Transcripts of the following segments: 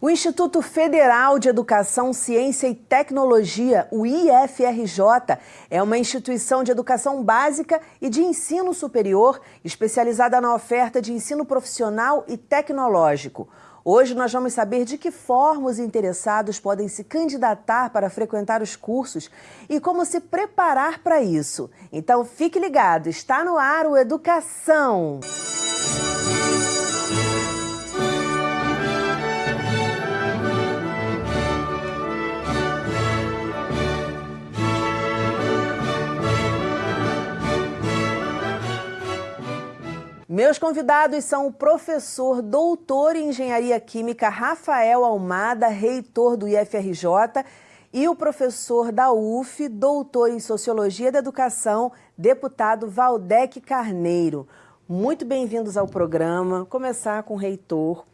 O Instituto Federal de Educação, Ciência e Tecnologia, o IFRJ, é uma instituição de educação básica e de ensino superior especializada na oferta de ensino profissional e tecnológico. Hoje nós vamos saber de que forma os interessados podem se candidatar para frequentar os cursos e como se preparar para isso. Então fique ligado, está no ar o Educação. Meus convidados são o professor doutor em engenharia química Rafael Almada, reitor do IFRJ, e o professor da UF, doutor em sociologia da educação, deputado Valdec Carneiro. Muito bem-vindos ao programa. Começar com o reitor,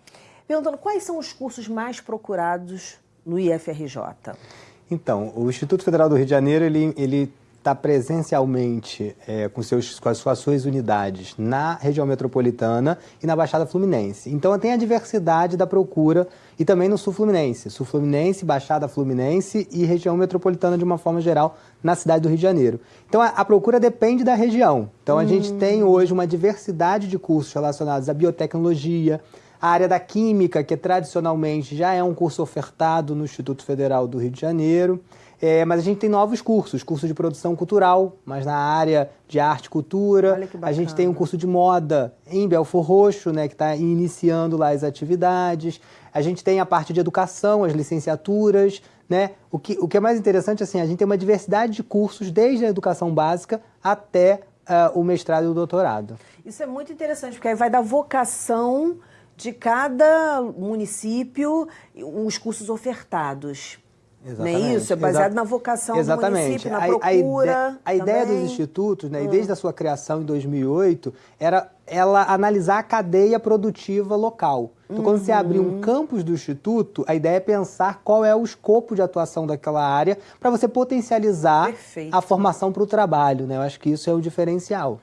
perguntando quais são os cursos mais procurados no IFRJ. Então, o Instituto Federal do Rio de Janeiro, ele, ele está presencialmente é, com, seus, com as suas unidades na região metropolitana e na Baixada Fluminense. Então tem a diversidade da procura e também no Sul Fluminense. Sul Fluminense, Baixada Fluminense e região metropolitana de uma forma geral na cidade do Rio de Janeiro. Então a, a procura depende da região. Então a hum. gente tem hoje uma diversidade de cursos relacionados à biotecnologia, a área da química, que tradicionalmente já é um curso ofertado no Instituto Federal do Rio de Janeiro. É, mas a gente tem novos cursos, curso de produção cultural, mas na área de arte e cultura. A gente tem um curso de moda em Belfor Roxo, né, que está iniciando lá as atividades. A gente tem a parte de educação, as licenciaturas, né? O que, o que é mais interessante, assim, a gente tem uma diversidade de cursos, desde a educação básica até uh, o mestrado e o doutorado. Isso é muito interessante, porque aí vai dar vocação de cada município, os cursos ofertados. Exatamente. Não é isso? É baseado Exa na vocação Exatamente. do município, na procura. A, ideia, a ideia dos institutos, né, hum. e desde a sua criação em 2008, era ela analisar a cadeia produtiva local. Então, uhum. quando você abrir um uhum. campus do instituto, a ideia é pensar qual é o escopo de atuação daquela área para você potencializar Perfeito. a formação para o trabalho. Né? Eu acho que isso é o diferencial.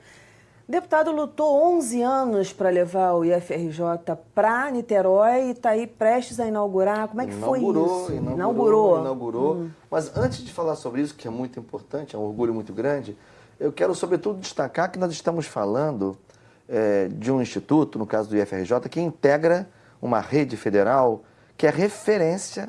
Deputado lutou 11 anos para levar o IFRJ para Niterói e está aí prestes a inaugurar. Como é que inaugurou, foi isso? Inaugurou, inaugurou. inaugurou. Hum. Mas antes de falar sobre isso, que é muito importante, é um orgulho muito grande, eu quero sobretudo destacar que nós estamos falando é, de um instituto, no caso do IFRJ, que integra uma rede federal que é referência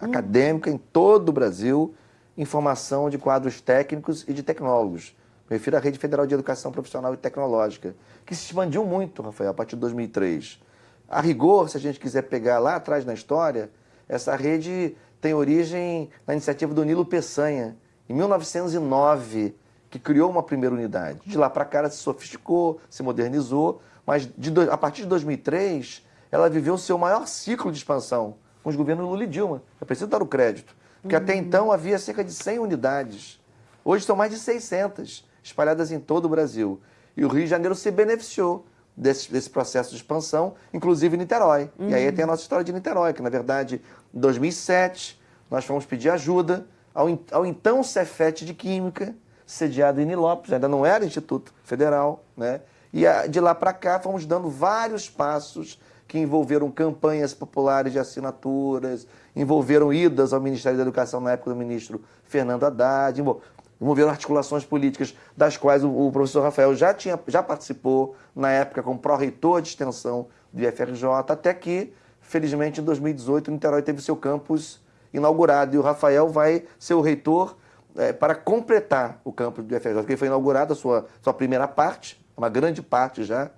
hum. acadêmica em todo o Brasil em formação de quadros técnicos e de tecnólogos. Me refiro à Rede Federal de Educação Profissional e Tecnológica, que se expandiu muito, Rafael, a partir de 2003. A rigor, se a gente quiser pegar lá atrás na história, essa rede tem origem na iniciativa do Nilo Peçanha, em 1909, que criou uma primeira unidade. De lá para cá ela se sofisticou, se modernizou, mas de, a partir de 2003 ela viveu o seu maior ciclo de expansão com os governos Lula e Dilma. Eu preciso dar o crédito, porque uhum. até então havia cerca de 100 unidades. Hoje são mais de 600 espalhadas em todo o Brasil. E o Rio de Janeiro se beneficiou desse, desse processo de expansão, inclusive Niterói. Uhum. E aí tem a nossa história de Niterói, que na verdade, em 2007, nós fomos pedir ajuda ao, ao então Cefet de Química, sediado em Nilópolis, ainda não era Instituto Federal, né? E de lá para cá fomos dando vários passos que envolveram campanhas populares de assinaturas, envolveram idas ao Ministério da Educação na época do ministro Fernando Haddad, envolveram articulações políticas das quais o, o, professor Rafael já, tinha, já participou na época como pró-reitor de extensão do IFRJ, até que, felizmente, em 2018, o Niterói teve seu campus inaugurado e o Rafael vai ser o reitor é, para completar o campus do IFRJ, porque foi inaugurada a sua, sua primeira parte, uma grande parte já,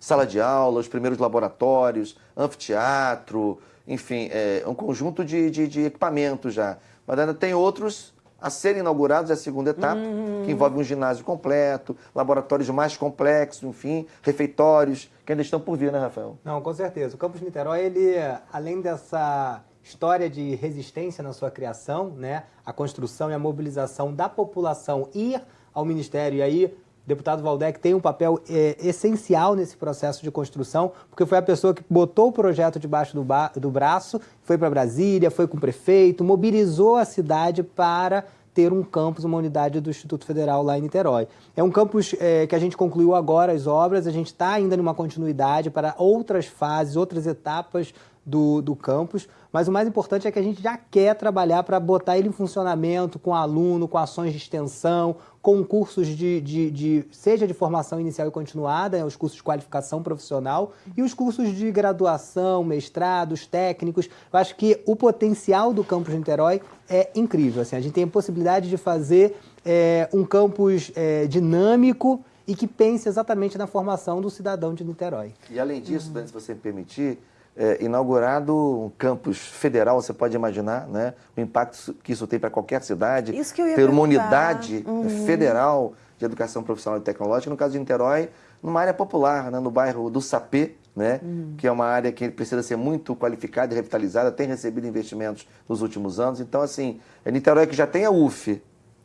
sala de aula, os primeiros laboratórios, anfiteatro, enfim, é, um conjunto de, de, de equipamentos já. Mas ainda tem outros a serem inaugurados é a segunda etapa, uhum. que envolve um ginásio completo, laboratórios mais complexos, enfim, refeitórios, que ainda estão por vir, né, Rafael? Não, com certeza. O Campus Niterói, ele, além dessa história de resistência na sua criação, né, a construção e a mobilização da população ir ao Ministério, e aí deputado Valdec tem um papel é, essencial nesse processo de construção, porque foi a pessoa que botou o projeto debaixo do, do braço, foi para Brasília, foi com o prefeito, mobilizou a cidade para ter um campus, uma unidade do Instituto Federal lá em Niterói. É um campus é, que a gente concluiu agora as obras, a gente está ainda numa continuidade para outras fases, outras etapas do, do campus, mas o mais importante é que a gente já quer trabalhar para botar ele em funcionamento com aluno, com ações de extensão, com cursos de, de, de, seja de formação inicial e continuada, né, os cursos de qualificação profissional e os cursos de graduação, mestrados, técnicos. Eu acho que o potencial do campus de Niterói é incrível. Assim, a gente tem a possibilidade de fazer é, um campus é, dinâmico e que pense exatamente na formação do cidadão de Niterói. E além disso. Dani, se você me permitir, é, inaugurado um campus federal, você pode imaginar né, o impacto que isso tem para qualquer cidade. Isso que eu ia ter uma unidade uhum. federal de educação profissional e tecnológica, no caso de Niterói, numa área popular, né, no bairro do Sapê, né, uhum. que é uma área que precisa ser muito qualificada e revitalizada, tem recebido investimentos nos últimos anos. Então, assim, é Niterói que já tem a UF,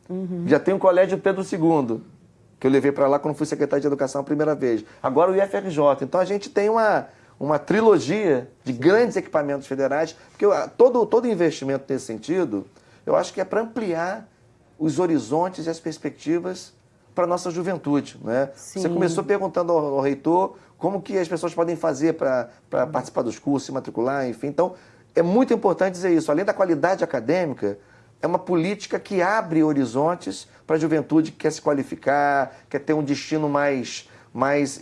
uhum. já tem o Colégio Pedro II, que eu levei para lá quando fui secretário de Educação a primeira vez. Agora o IFRJ. Então, a gente tem uma uma trilogia de grandes equipamentos federais, porque todo, todo investimento nesse sentido, eu acho que é para ampliar os horizontes e as perspectivas para a nossa juventude. Né? Você começou perguntando ao, ao, reitor como que as pessoas podem fazer para participar dos cursos, se matricular, enfim. Então, é muito importante dizer isso. Além da qualidade acadêmica, é uma política que abre horizontes para a juventude que quer se qualificar, quer ter um destino mais mais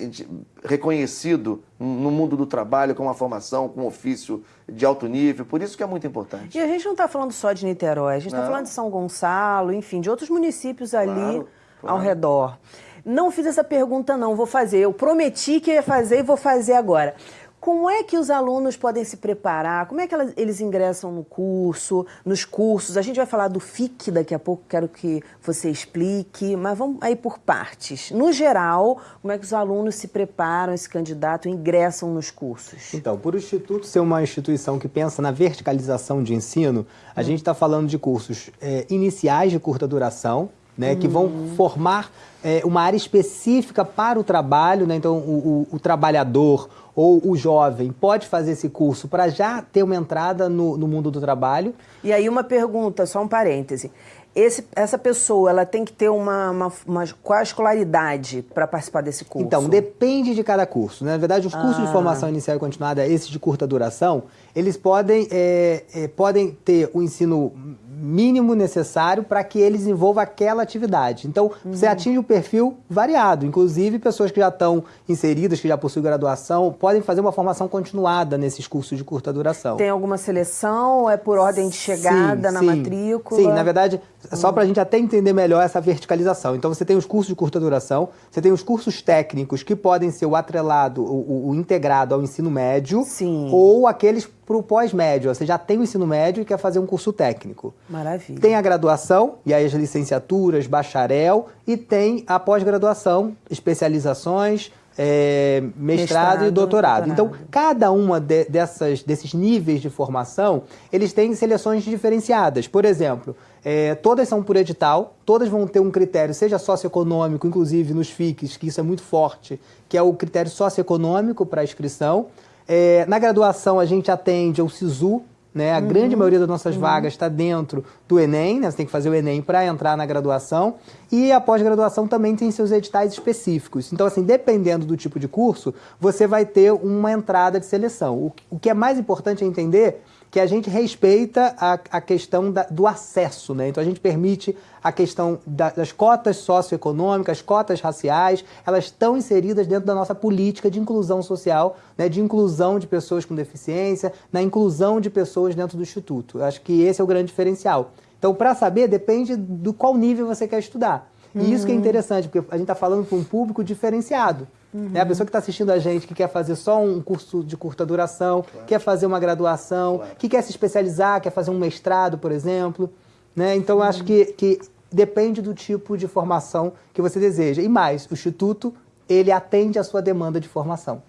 reconhecido no mundo do trabalho, com uma formação, com um ofício de alto nível. Por isso que é muito importante. E a gente não está falando só de Niterói, a gente está falando de São Gonçalo, enfim, de outros municípios ali claro, claro. ao redor. Não fiz essa pergunta, não, vou fazer. Eu prometi que ia fazer e vou fazer agora. Como é que os alunos podem se preparar? Como é que eles ingressam no curso, nos cursos? A gente vai falar do FIC daqui a pouco, quero que você explique, mas vamos aí por partes. No geral, como é que os alunos se preparam, se candidatam, ingressam nos cursos? Então, por o Instituto ser uma instituição que pensa na verticalização de ensino, a hum. gente está falando de cursos é, iniciais de curta duração, né, que vão uhum. formar é, uma área específica para o trabalho, né? então o, o, o, trabalhador ou o jovem pode fazer esse curso para já ter uma entrada no, no, mundo do trabalho. E aí uma pergunta, só um parêntese. Esse, essa pessoa ela tem que ter uma, uma, uma qual a escolaridade para participar desse curso? Então, depende de cada curso. Né? Na verdade, os cursos ah. de formação inicial e continuada, esses de curta duração, eles podem, é, é, podem ter o ensino mínimo necessário para que eles desenvolvam aquela atividade. Então, uhum. você atinge um perfil variado. Inclusive, pessoas que já estão inseridas, que já possuem graduação, podem fazer uma formação continuada nesses cursos de curta duração. Tem alguma seleção? É por ordem de chegada sim, na sim. matrícula? Sim, na verdade, uhum. só para a gente até entender melhor essa verticalização. Então, você tem os cursos de curta duração, você tem os cursos técnicos que podem ser o atrelado, o, o integrado ao ensino médio, sim. ou aqueles para o pós-médio. Você já tem o ensino médio e quer fazer um curso técnico. Maravilha. Tem a graduação, e aí as licenciaturas, bacharel, e tem a pós-graduação, especializações, é, mestrado, mestrado, e doutorado. doutorado. Então, cada uma de, dessas, desses níveis de formação, eles têm seleções diferenciadas. Por exemplo, é, todas são por edital, todas vão ter um critério, seja socioeconômico, inclusive nos FICs, que isso é muito forte, que é o critério socioeconômico para a inscrição. É, na graduação, a gente atende ao SISU, né? A uhum. grande maioria das nossas uhum. vagas está dentro do Enem, né? você tem que fazer o Enem para entrar na graduação. E a pós-graduação também tem seus editais específicos. Então, assim, dependendo do tipo de curso, você vai ter uma entrada de seleção. O, o que é mais importante é entender que a gente respeita a, a questão da, do acesso, né? Então a gente permite a questão da, das cotas socioeconômicas, cotas raciais, elas estão inseridas dentro da nossa política de inclusão social, né? de inclusão de pessoas com deficiência, na inclusão de pessoas dentro do Instituto. Eu acho que esse é o grande diferencial. Então, para saber, depende do qual nível você quer estudar. E uhum. isso que é interessante, porque a gente está falando para um público diferenciado. Uhum. É a pessoa que está assistindo a gente, que quer fazer só um curso de curta duração, claro. quer fazer uma graduação, claro. que quer se especializar, quer fazer um mestrado, por exemplo. Né? Então, uhum. acho que, que depende do tipo de formação que você deseja. E mais, o Instituto, ele atende a sua demanda de formação.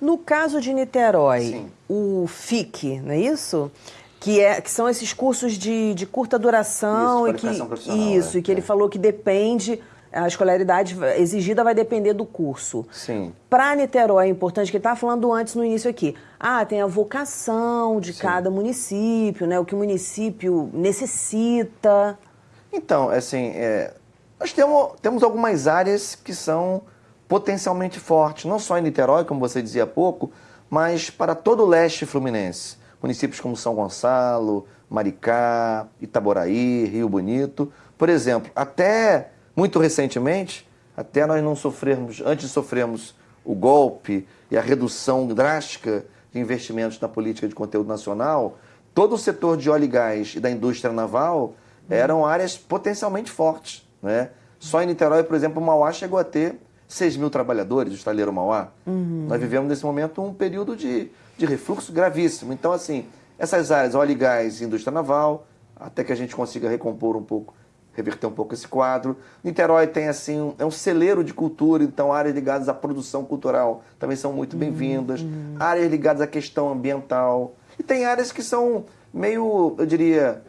No caso de Niterói, Sim. o FIC, não é isso? que, é, que são esses cursos de, de curta duração isso, e que isso é, e que é. ele falou que depende a escolaridade exigida vai depender do curso. Sim. Para Niterói é importante que ele estava falando antes no início aqui. Ah, tem a vocação de Sim. cada município, né? O que o município necessita. Então, assim, é, nós temos, temos algumas áreas que são potencialmente fortes, não só em Niterói, como você dizia há pouco, mas para todo o leste fluminense. Municípios como São Gonçalo, Maricá, Itaboraí, Rio Bonito. Por exemplo, até muito recentemente, até nós não sofrermos, antes de sofrermos o golpe e a redução drástica de investimentos na política de conteúdo nacional, todo o setor de óleo e gás e da indústria naval eram áreas potencialmente fortes. Né? Só em Niterói, por exemplo, o Mauá chegou a ter 6 mil trabalhadores, o estaleiro Mauá. Uhum. Nós vivemos nesse momento um período de, de refluxo gravíssimo. Então, assim, essas áreas, óleo e gás e indústria naval, até que a gente consiga recompor um pouco, reverter um pouco esse quadro. Niterói tem, assim, um, é um celeiro de cultura, então áreas ligadas à produção cultural também são muito bem-vindas. Uhum. Áreas ligadas à questão ambiental. E tem áreas que são meio, eu diria,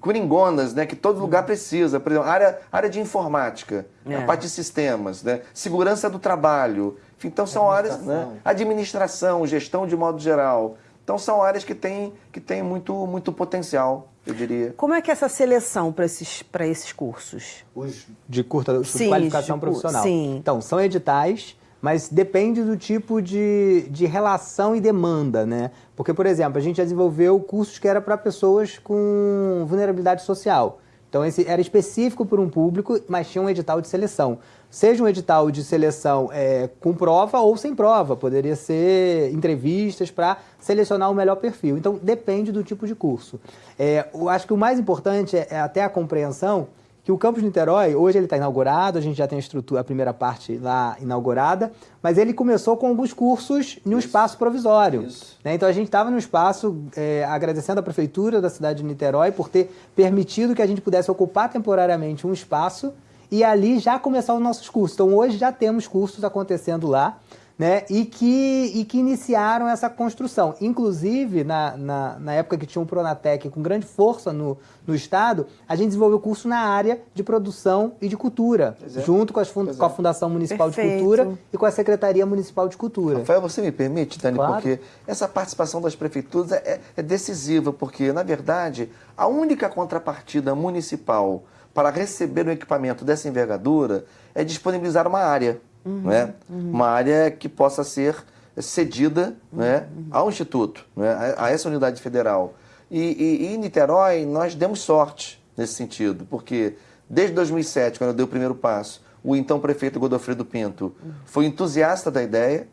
coringonas, né, que todo lugar precisa. Por exemplo, área, área de informática, é. a parte de sistemas, né, segurança do trabalho. Então são áreas, né, administração, gestão de modo geral. Então são áreas que têm, que têm muito, muito potencial, eu diria. Como é que é essa seleção para esses, esses cursos? Os de curta sim, qualificação de, profissional. Sim. Então, são editais mas depende do tipo de, de relação e demanda, né? Porque, por exemplo, a gente já desenvolveu cursos que era para pessoas com vulnerabilidade social. Então, esse era específico para um público, mas tinha um edital de seleção. Seja um edital de seleção é, com prova ou sem prova, poderia ser entrevistas para selecionar o melhor perfil. Então, depende do tipo de curso. É, eu acho que o mais importante é, é até a compreensão que o campus de Niterói, hoje ele está inaugurado, a gente já tem a estrutura, a primeira parte lá inaugurada, mas ele começou com alguns cursos em um Isso. espaço provisório. Né? Então a gente estava no espaço é, agradecendo a prefeitura da cidade de Niterói por ter permitido que a gente pudesse ocupar temporariamente um espaço e ali já começar os nossos cursos. Então hoje já temos cursos acontecendo lá né, e, que, e que iniciaram essa construção. Inclusive, na, na, na, época que tinha um Pronatec com grande força no, no Estado, a gente desenvolveu curso na área de produção e de cultura, é. junto com, as fund, com, a Fundação Municipal Perfeito. de Cultura e com a Secretaria Municipal de Cultura. Rafael, você me permite, Dani, claro. porque essa participação das prefeituras é, é decisiva, porque, na verdade, a única contrapartida municipal para receber um equipamento dessa envergadura é disponibilizar uma área uhum, né? Uhum. uma área que possa ser cedida uhum, né, ao Instituto, né, a, essa unidade federal. E, e, e, em Niterói, nós demos sorte nesse sentido, porque desde 2007, quando eu dei o primeiro passo, o então prefeito Godofredo Pinto foi entusiasta da ideia,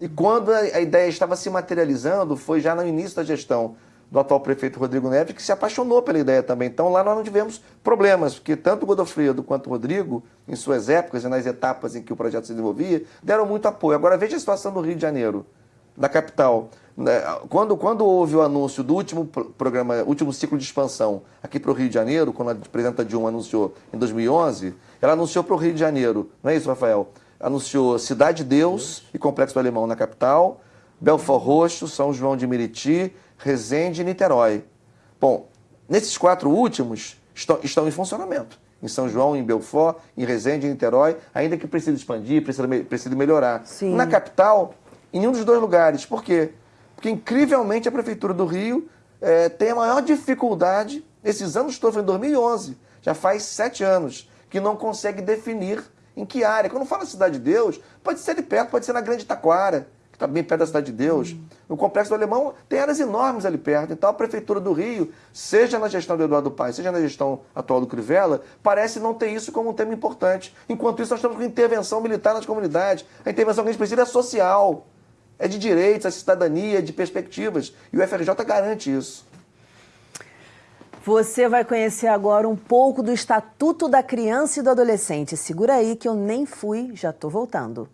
e quando a, a ideia estava se materializando, foi já no início da gestão do atual prefeito Rodrigo Neves, que se apaixonou pela ideia também. Então lá nós não tivemos problemas, porque tanto o Godofredo quanto o Rodrigo, em suas épocas e nas etapas em que o projeto se desenvolvia, deram muito apoio. Agora veja a situação do Rio de Janeiro, da capital. Né, quando, quando houve o anúncio do último programa, último ciclo de expansão aqui para o Rio de Janeiro, quando a presidenta Dilma anunciou em 2011, ela anunciou para o Rio de Janeiro, não é isso, Rafael? Anunciou Cidade de Deus e Complexo do Alemão na capital, Belfort Roxo, São João de Meriti, Resende e Niterói. Bom, nesses quatro últimos estão, estão em funcionamento. Em São João, em Belfort, em Resende, em Niterói, ainda que precisa expandir, precisa, precisa melhorar. Sim. Na capital, em nenhum dos dois lugares. Por quê? Porque, incrivelmente, a Prefeitura do Rio é, tem a maior dificuldade, esses anos todos, foi em 2011, já faz sete anos, que não consegue definir em que área. Quando fala Cidade de Deus, pode ser ali perto, pode ser na Grande Taquara, está bem perto da Cidade de Deus. Uhum. No Complexo do Alemão tem áreas enormes ali perto. Então a Prefeitura do Rio, seja na gestão do Eduardo Paes, seja na gestão atual do Crivella, parece não ter isso como um tema importante. Enquanto isso, nós estamos com intervenção militar nas comunidades. A intervenção que a gente precisa é social, é de direitos, é de cidadania, é de perspectivas. E o FRJ garante isso. Você vai conhecer agora um pouco do Estatuto da Criança e do Adolescente. Segura aí que eu nem fui, já estou voltando.